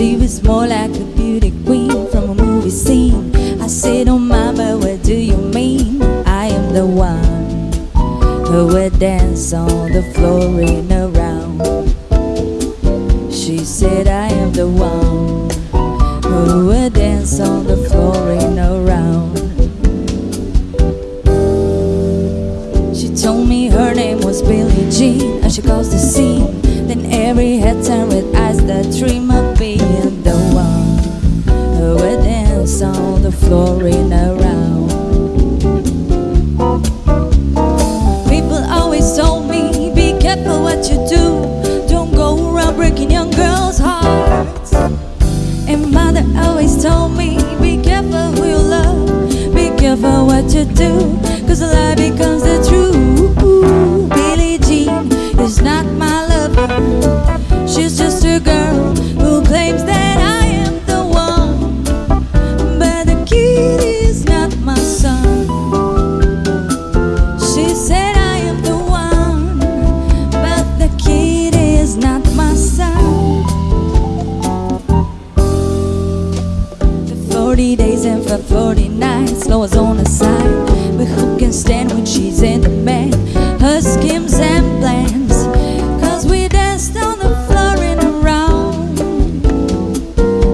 was more like a beauty queen from a movie scene. I said, Oh, mama, what do you mean? I am the one who would dance on the floor in around. She said, I am the one who would dance on the floor in around. She told me her name was Billie Jean and she caused the scene. Then every head turned with eyes that dream what you do. Cause a lie becomes for 40 nights, on the side. But who can stand when she's in the demand? Her schemes and plans. Cause we danced on the floor and around.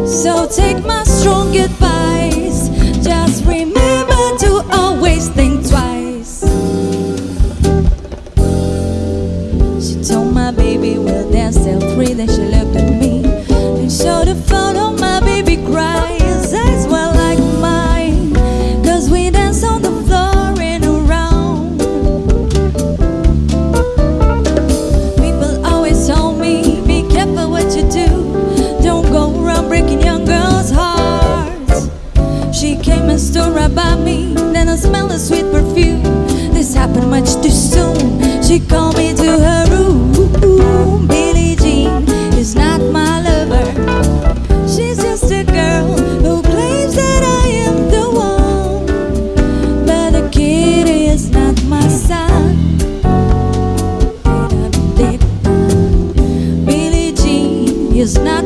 So take my strong advice. Just remember to always think twice. She told my baby we'll dance till three. Then she about me Then I smell the sweet perfume. This happened much too soon. She called me to her room. Billie Jean is not my lover. She's just a girl who claims that I am the one. But the kid is not my son. Billie Jean is not